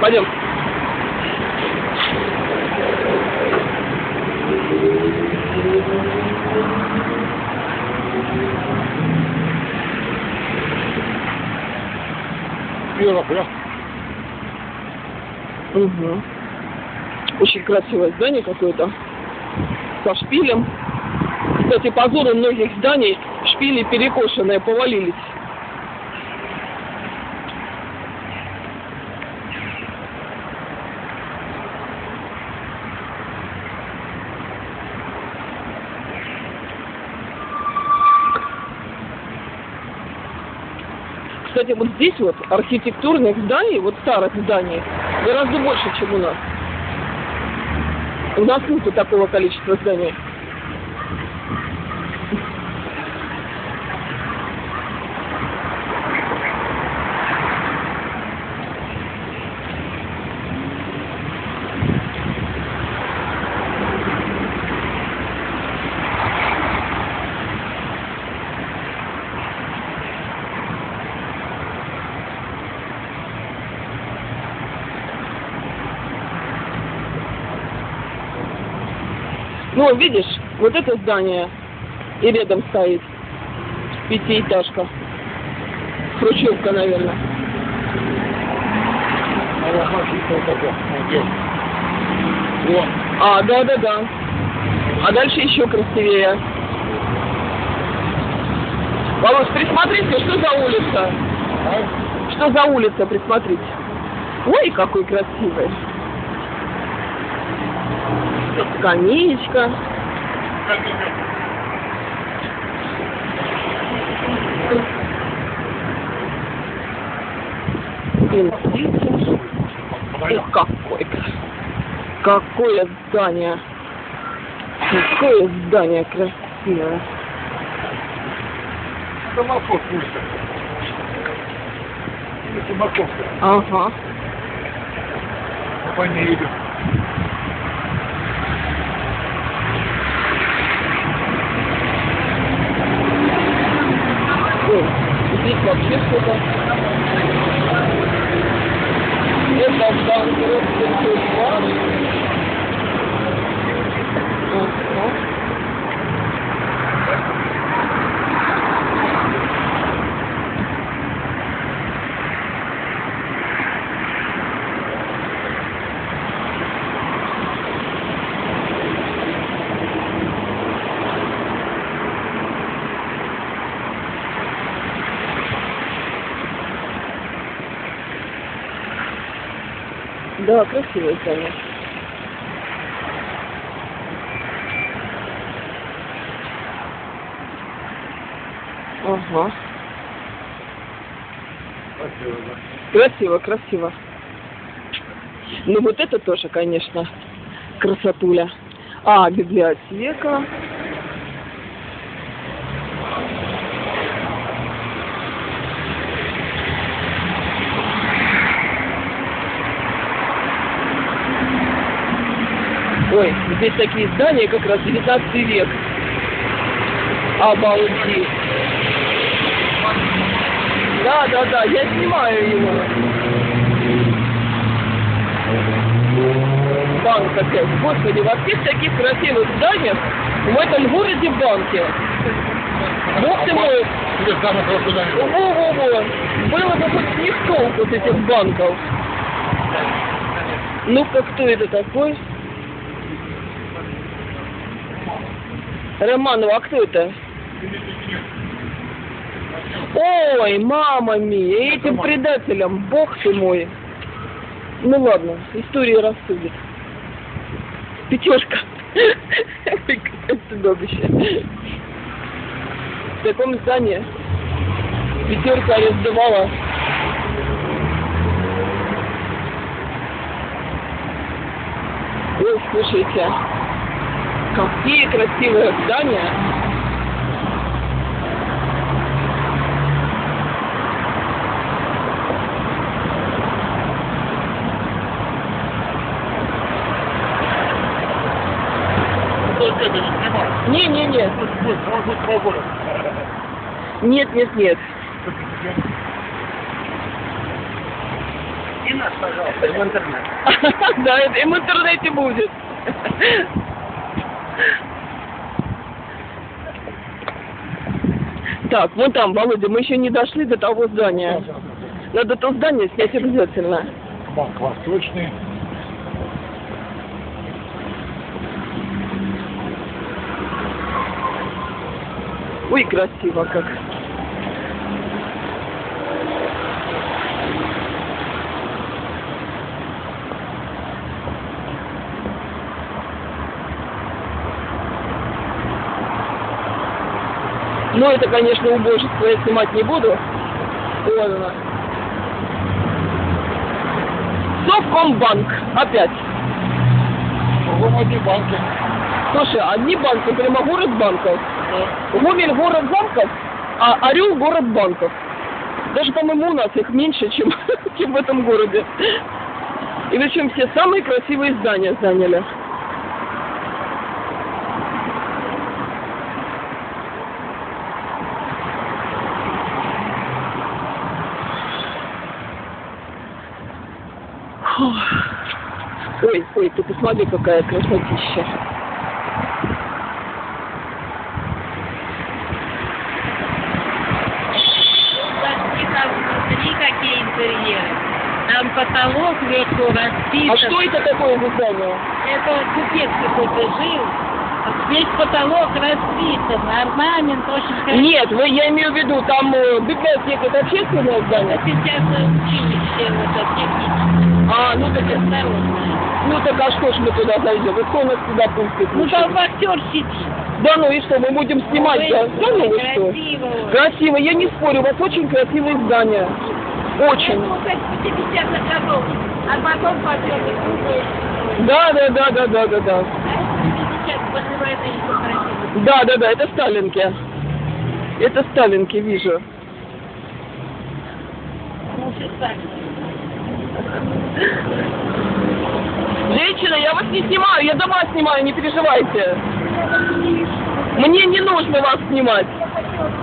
Пойдем. Вера, бля. Угу. Очень красивое здание какое-то. Со шпилем. Кстати, позором многих зданий шпили перекошенные, повалились. Кстати, вот здесь вот архитектурных зданий, вот старых зданий, гораздо больше, чем у нас. У нас нету такого количества зданий. Ну, видишь, вот это здание и рядом стоит пятиэтажка. Хрущевка, наверное. А да-да-да. А дальше еще красивее. Володь, присмотрите, что за улица? А? Что за улица, присмотрите. Ой, какой красивый. Скамеечка. Ух, какой. Какое здание. Какое здание красивое. Самоход. Или Тимаковская. Ага. По ней идет. Ой, здесь вообще что-то. Это Да, красивое здание. Ага. Да. Красиво, красиво. Ну вот это тоже, конечно, красотуля. А, библиотека. Ой, здесь такие здания, как раз 19 век. Обалдеть. Да, да, да, я снимаю его. Банк опять. Господи, во всех таких красивых зданиях в этом городе банки. Бог ты мой, во-во-во, было бы хоть не в толку с этих банков. Ну-ка, кто это такой? Романова, а кто это? Ой, мама мия, этим предателям, бог ты мой. Ну ладно, история рассудит. Пятерка. Какое чудовище. В таком здании пятерка арестовала. Ой, слушайте, какие красивые здания. Не быть, полгода. нет, нет, нет. Найди нас, пожалуйста, в интернет. Да, это и в интернете будет. Так, вон там, Володя, мы еще не дошли до того здания. Надо то здание снять обязательно. Банк Восточный. Ой, красиво как. Ну, это, конечно, убожество я снимать не буду. Ладно. Совкомбанк. Опять. Кругом одни банки. Слушай, одни банки, прямо город банков. Гомель город замков, а Орел город банков. Даже, по-моему, у нас их меньше, чем, чем в этом городе. И причем все самые красивые здания заняли. Ой, ой, ты посмотри, какая красотища. Какие интерьеры. Там потолок вверху расписан. А что это такое за здание? Это купец какой-то жил. Весь потолок расписан, орнамент очень красивый. Нет, вы, я имею в виду, там э, библиотека, это общественное здание? Сейчас училище вот это техническое. А, ну так, Осторожно. ну так а что ж мы туда зайдем? И кто нас туда пустит? Ну там актер сидит. Да ну и что, мы будем снимать? Ой, да? Да ну вы что? красиво. я не спорю, у вас очень красивые здания. Очень. Ну, как 50 годов. А потом Да, да, да, да, да, да, да. Да, да, да, это Сталинки. Это Сталинки, вижу. Ну. Женщина, я вас не снимаю, я дома снимаю, не переживайте. Мне не нужно вас снимать.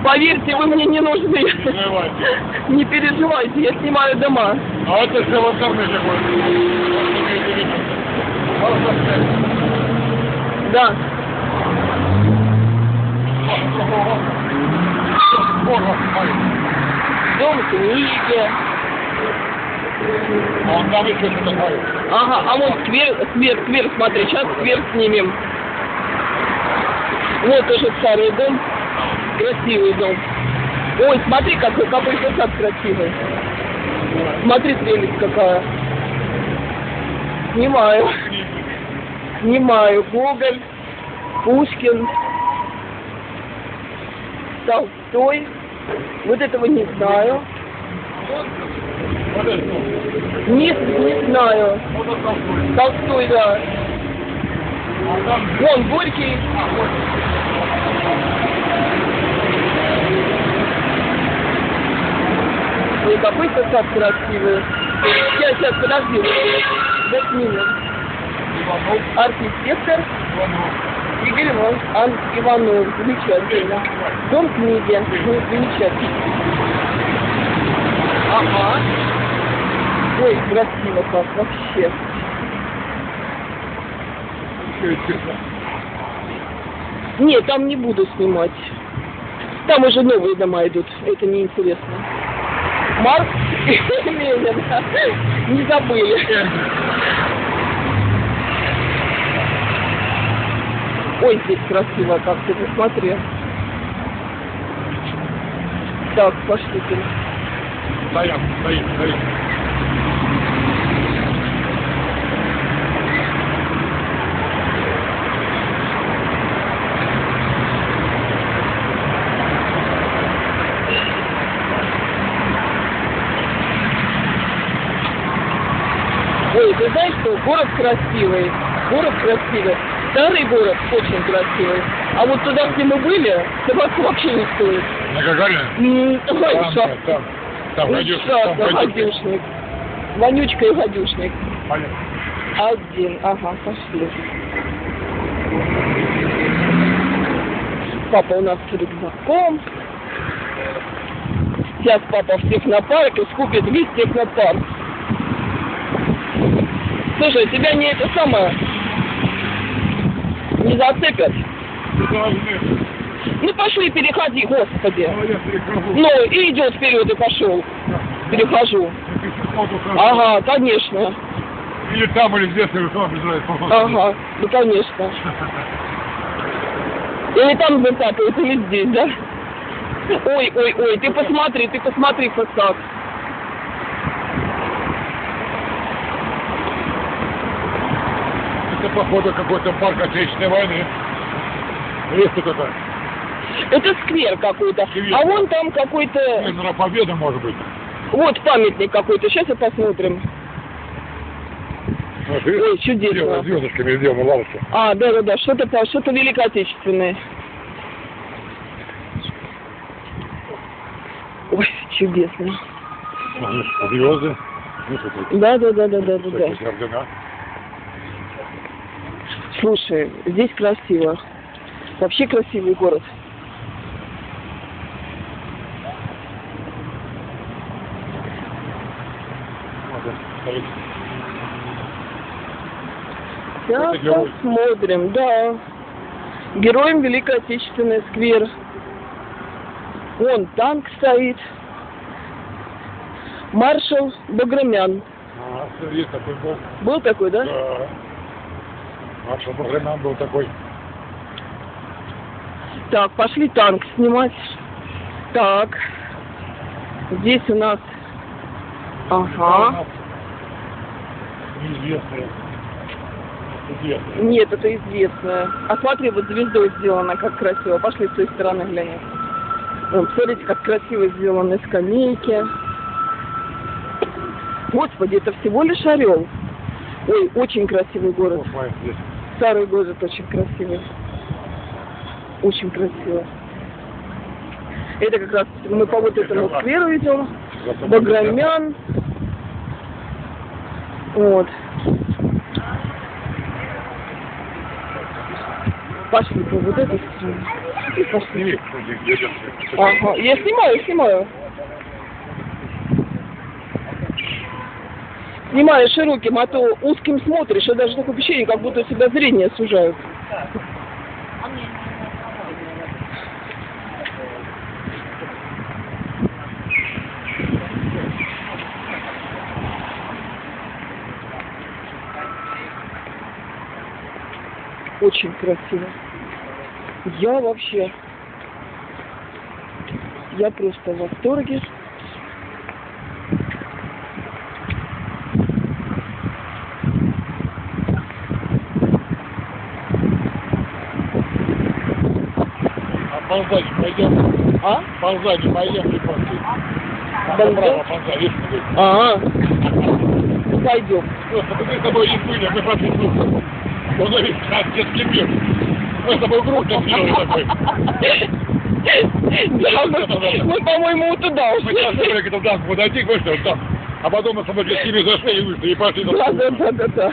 Поверьте, вы мне не нужны. Не переживайте, я снимаю дома. А это все в интернете будет. Да. Дом книги. А он там еще что-то такое. Ага, а вот сквер, сквер, сквер, смотри, сейчас сквер снимем. Вот тоже старый дом. Красивый дом. Ой, смотри, какой, какой сад красивый. Смотри, прелесть какая. Снимаю. Снимаю. Гоголь, Пушкин, Толстой. Вот этого не знаю. Подожди. Не, знаю. Толстой, да. Вон, Горький. Ой, какой сад красивый. Сейчас, сейчас, подожди. Минут. Иванов. Архитектор. Игорь Иванович Ан Иванов. Замечательно. Дом книги. Замечательно. Ага. Ой, красиво как вообще. Нет, там не буду снимать. Там уже новые дома идут. Это неинтересно. Марк и Ленин. Не забыли. Ой, здесь красиво как ты посмотри. Так, пошлите. Стоят, стоит, стоит. Ой, ты знаешь что, город красивый, город красивый, старый город очень красивый. А вот туда, где мы были, собаку вообще не стоит. На Гагарина? Там, там, там, гадюшник, Ужасно, там гадюшник. гадюшник. Вонючка и гадюшник. Понятно. Один, ага, пошли. Папа у нас с рюкзаком. Сейчас папа в технопарк и скупит весь технопарк. Слушай, тебя не это самое... Не зацепят. Ну пошли, переходи, господи. А. Ну, и идет вперед и пошел. Перехожу. Ага, конечно. Или там, или здесь, или там обязательно. Ага, ну конечно. Или там зацапают, или здесь, да? Ой, ой, ой, ты посмотри, ты посмотри фасад. Это, походу, какой-то парк Отечественной войны. Есть тут это, Это сквер какой-то. Сквер. А вон там какой-то... наверное, Победа, может быть. Вот памятник какой-то. Сейчас и посмотрим. Ой, чудесно. Звездочками сделаны лавочки. А, да-да-да, что-то по- что-то великоотечественное. Ой, чудесно. Звезды. Ну, что тут? Да-да-да-да-да-да. Всякие ордена. Слушай, здесь красиво. Вообще красивый город. Герой. посмотрим, да. Героем Великой Отечественной сквер. Вон танк стоит. Маршал Баграмян. А, такой был. Был такой, да? Да. Маршал Баграмян был такой. Так, пошли танк снимать. Так. Здесь у нас... Ага. Известные. Нет, это известное. А смотри, вот звездой сделано, как красиво. Пошли с той стороны глянем. Вон, посмотрите, как красиво сделаны скамейки. Господи, это всего лишь орел. Ой, очень красивый город. Вот. Старый город очень красивый. Очень красиво. Это как раз мы по вот этому скверу идем. Баграмян. Вот. Пошли по вот этой стороне. И пошли. Ага, я снимаю, снимаю. Снимаю широким, а то узким смотришь, и даже такое ощущение, как будто у тебя зрение сужают. Очень красиво. Я вообще... Я просто в восторге. А ползать пойдем. А? Ползать пойдем, не. Ползать? Направо ползать, видишь, где? А, пойдем. Просто мы с тобой не были, мы пошли группу. Он говорит, как детский мир. Мы с тобой группу сделали такой. Мы, мы, по-моему, туда Мы ушли. сейчас говорили, к этому танку подойти, вышли, там. А потом мы с тобой детский мир зашли и вышли, и пошли. Да, да, да, да.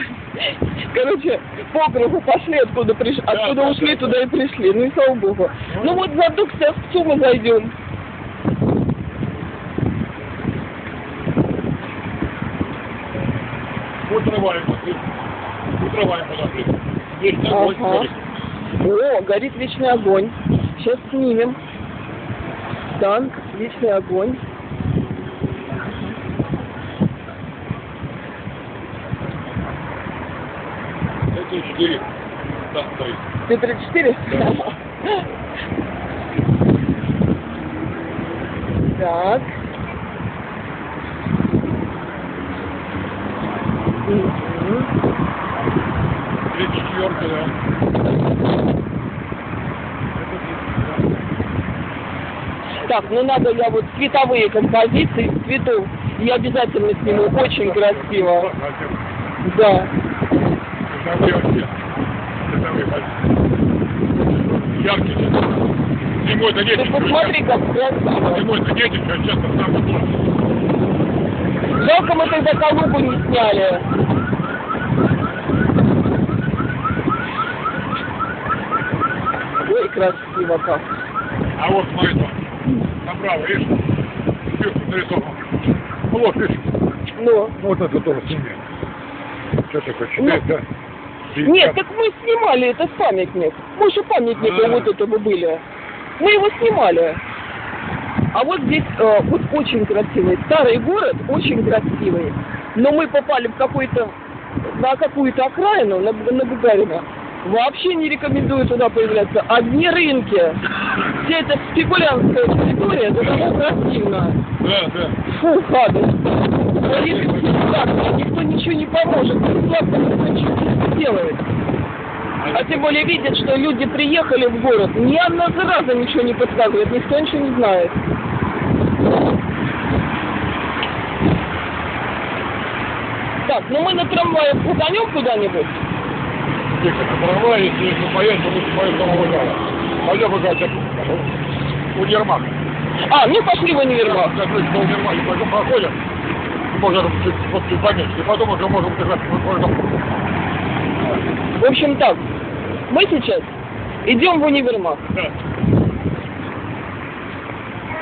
Короче, по кругу пошли, откуда пришли, откуда да, ушли, да, туда и пришли. Ну и слава богу. Ну вот за Дуксовцу мы зайдем. Утрываем, пошли. Утрываем, подошли. Огонь Ага. горит. О, горит вечный огонь. Сейчас снимем. Танк, вечный огонь. Это четыре. Там стоит. Т-34? Так. Мгм. Три четверки, да. Так, ну надо я вот цветовые композиции цветов. Я обязательно сниму. Очень красиво. Да. Цветовые вообще. Цветовые вообще. Яркие цвета. Зимой это Ты нечего. посмотри, как красиво. Зимой это нечего, а сейчас там то. Жалко мы тогда Калугу не сняли. Ой, красиво как. А вот смотри, там. Направо, видишь? Сверху нарисован. Ну вот, видишь? Ну, Ну вот это тоже сними. это почитать, да? Нет, так мы снимали этот памятник. Мы же памятника А. вот этого были. Мы его снимали. А вот здесь э, вот очень красивый. Старый город, очень красивый. Но мы попали в какой-то на какую-то окраину, на, на Бугарина. Вообще не рекомендую туда появляться. Одни рынки. Вся эта спекулянтская территория, это противно. Да, да. Фу, гадость. Говорит, бесплатно, никто ничего не поможет, бесплатно никто ничего не сделает. А тем более видят, что люди приехали в город, ни одна зараза ничего не подсказывает, никто ничего не знает. Так, ну мы на трамвае крутанем куда-нибудь? Тихо, трамвай, если если поедем, то лучше поедем домой Выгала. Пойдем Выгала, универмаг. А, ну пошли в универмаг. Закрыть до универмага, пойдем проходим. Можно чуть, вот чуть поменьше. И потом уже можем держать В общем так, мы сейчас идем в универмаг. Да.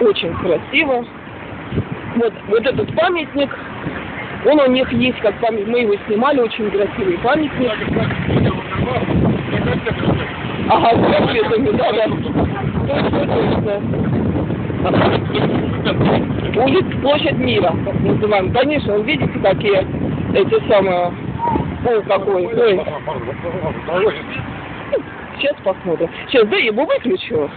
Очень красиво. Вот, вот этот памятник, он у них есть как памятник, мы его снимали, очень красивый памятник. Ага, с конфетами, да, да. Точно, точно. Улица Площадь Мира, как называем. Конечно, вы видите, какие эти самые... Ой, какой. Ой, сейчас посмотрим. Сейчас, да, я его выключу.